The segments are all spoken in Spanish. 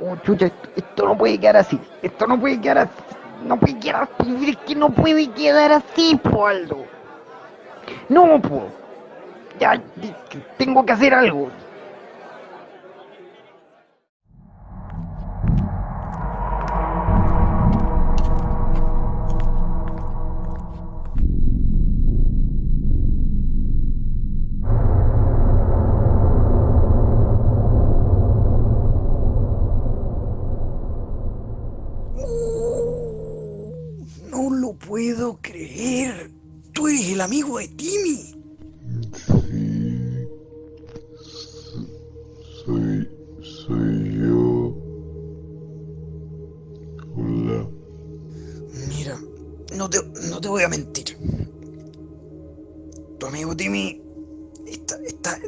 Oh, chucha, esto, no puede quedar así. Esto no puede quedar así. No puede quedar así. Es que no puede quedar así, po, Aldo. No, po. Ya, tengo que hacer algo. Puedo creer. Tú eres el amigo de Timmy. Sí. Soy. Soy yo. Hola. Mira, no te, no te voy a mentir. Tu amigo Timmy está, está,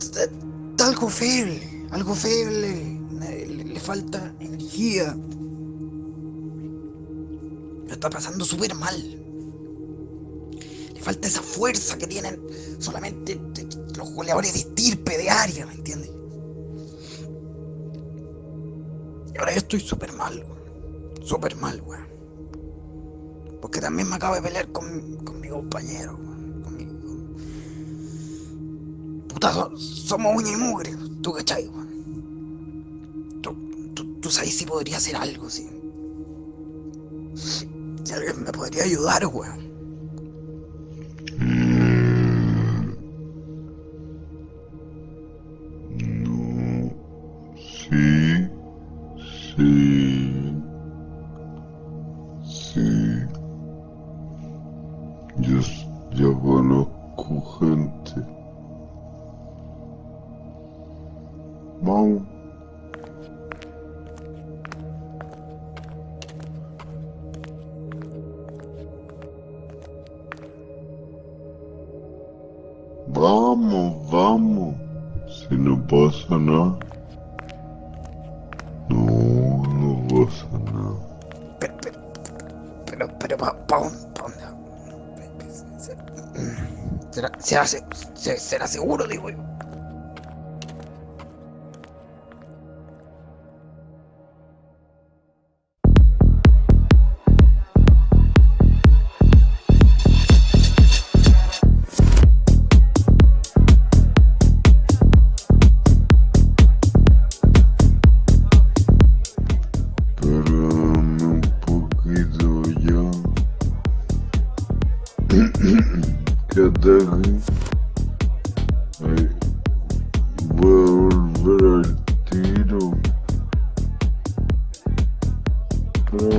está, está algo feble, algo feble. Le, le falta energía. Está pasando súper mal. Le falta esa fuerza que tienen solamente los goleadores de estirpe, de área, ¿me entiendes? Y ahora yo estoy súper mal. Súper mal, weón. Porque también me acabo de pelear con, con mi compañero, weón. Con mi, Puta, so- somos uña y mugre, tú cachai, weón. Tú, tú sabes si podría hacer algo, sí. Si alguien me podría ayudar, weón. No. Sí. Sí. Sí. Yo, yo conozco gente. Vamos. Vamos, vamos. Si no pasa nada. No, no pasa nada. Pero, pero, pero, pero ¿pa? ¿Será, será, se- se- será seguro, digo yo? Aquí. Ay, voy a volver al tiro. Espera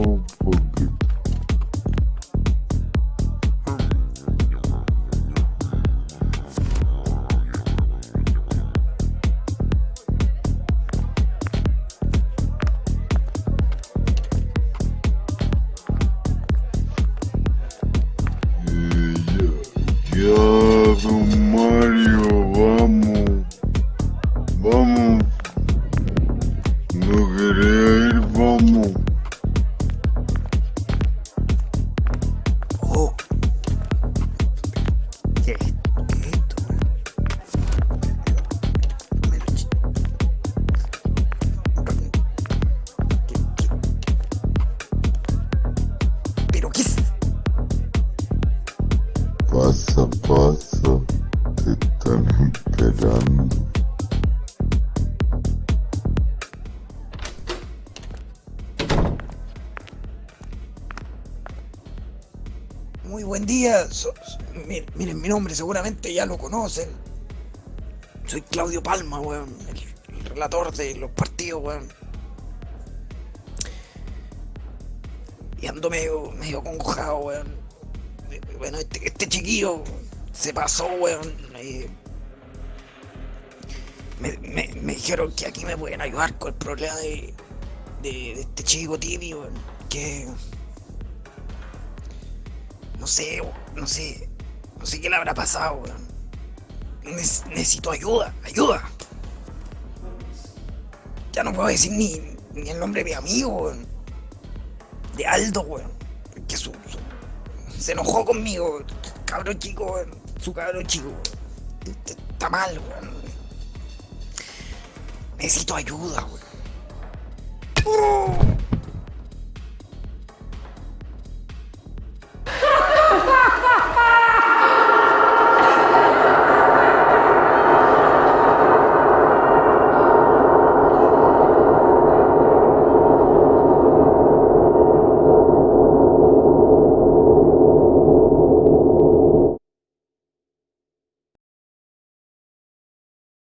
ya, ya, Muy buen día. Miren, mi nombre seguramente ya lo conocen. Soy Claudio Palma, weón. El, el relator de los partidos, weón. Y ando medio, medio congojado, weón. Eh, Bueno, este, este chiquillo se pasó, weón. me, me- me dijeron que aquí me pueden ayudar con el problema de, de, de este chico Timmy, weón. Que no sé, no sé. No sé qué le habrá pasado, weón. Nec- necesito ayuda, ayuda. Ya no puedo decir ni, ni el nombre de mi amigo, weón. De Aldo, weón. Que su, su- se enojó conmigo. Cabro chico, weón. Su cabro chico, weón. Está mal, weón. Necesito ayuda, weón. ¡Oh!